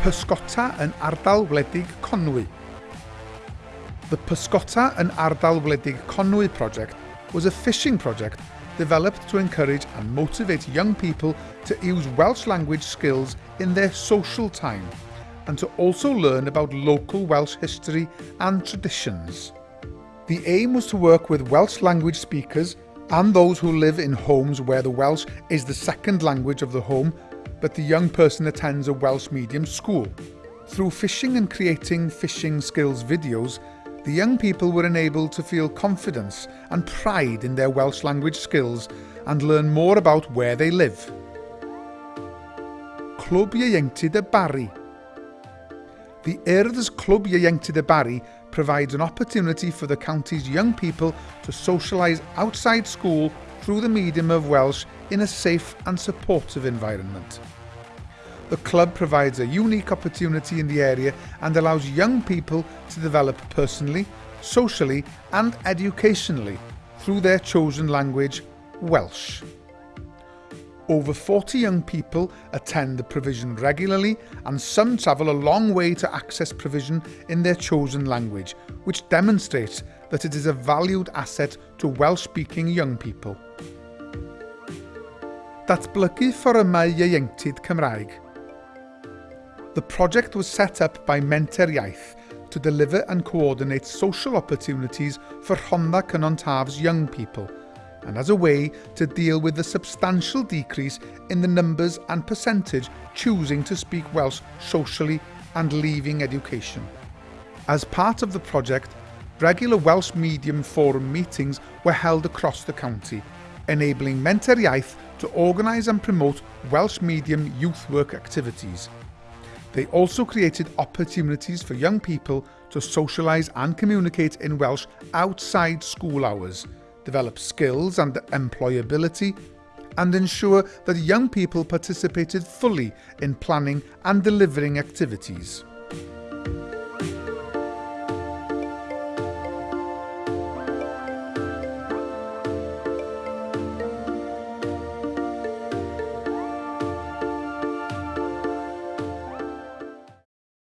Pysgota yn ardal wledig Conwy. The Pysgota yn ardal wledig Conwy project was a fishing project developed to encourage and motivate young people to use Welsh language skills in their social time and to also learn about local Welsh history and traditions. The aim was to work with Welsh language speakers and those who live in homes where the Welsh is the second language of the home but the young person attends a Welsh medium school. Through fishing and creating fishing skills videos, the young people were enabled to feel confidence and pride in their Welsh language skills and learn more about where they live. Clwb Ieuenctid y Bari The Urdd's Clwb Ieuenctid y Bari provides an opportunity for the county's young people to socialise outside school through the medium of Welsh in a safe and supportive environment. The club provides a unique opportunity in the area and allows young people to develop personally, socially and educationally through their chosen language, Welsh. Over 40 young people attend the provision regularly and some travel a long way to access provision in their chosen language, which demonstrates that it is a valued asset to Welsh-speaking young people. Datblygu fforymau ieuenctid Cymraeg The project was set up by Menter Iaith to deliver and coordinate social opportunities for Rhondda Cynon young people and as a way to deal with the substantial decrease in the numbers and percentage choosing to speak Welsh socially and leaving education. As part of the project, regular Welsh Medium Forum meetings were held across the county, enabling Menter Iaith to organise and promote Welsh medium youth work activities. They also created opportunities for young people to socialise and communicate in Welsh outside school hours – develop skills and employability, and ensure that young people participated fully in planning and delivering activities.